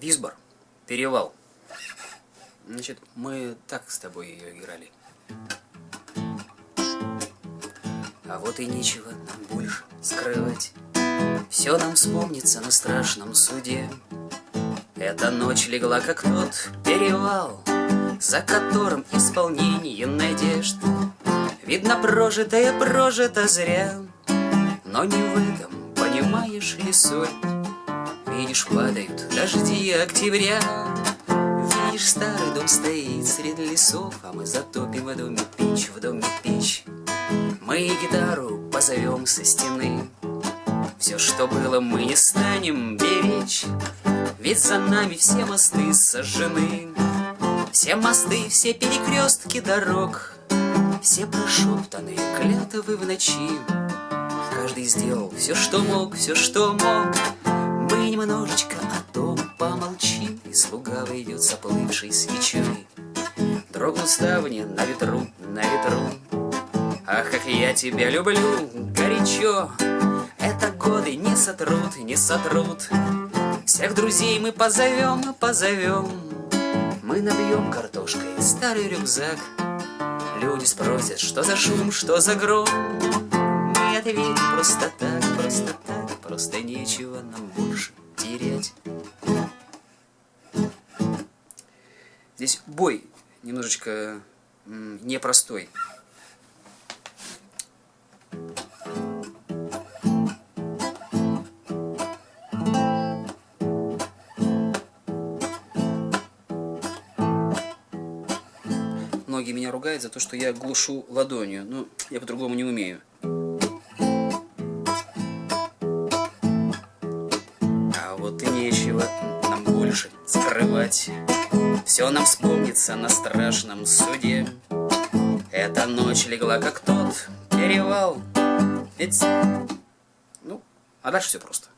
Висбор, перевал. Значит, мы так с тобой ее играли. А вот и нечего нам больше скрывать. Все нам вспомнится на страшном суде. Эта ночь легла, как тот перевал, За которым исполнение надежд. Видно, прожитое прожито зря, Но не в этом, понимаешь ли, соль. Видишь, падают дожди октября, Видишь, старый дом стоит среди лесов, А мы затопим в доме печь, в доме печь. Мы гитару позовем со стены, Все, что было, мы не станем беречь, Ведь за нами все мосты сожжены. Все мосты, все перекрестки дорог, Все прошептанные клятвы в ночи. Каждый сделал все, что мог, все, что мог. Немножечко о том помолчим, И слуга выйдет с оплывшей свечой. Дрогнут ставни на ветру, на ветру, Ах, как я тебя люблю, горячо. Это годы не сотрут, не сотрут. Всех друзей мы позовем, позовем. Мы набьем картошкой старый рюкзак. Люди спросят, что за шум, что за гром. Мы ответим просто так, просто так, просто нечего нам Здесь бой немножечко непростой. Многие меня ругают за то, что я глушу ладонью. Ну, я по-другому не умею. Больше скрывать. Все нам вспомнится на страшном суде. Эта ночь легла, как тот перевал. Ведь... Ну, а дальше все просто.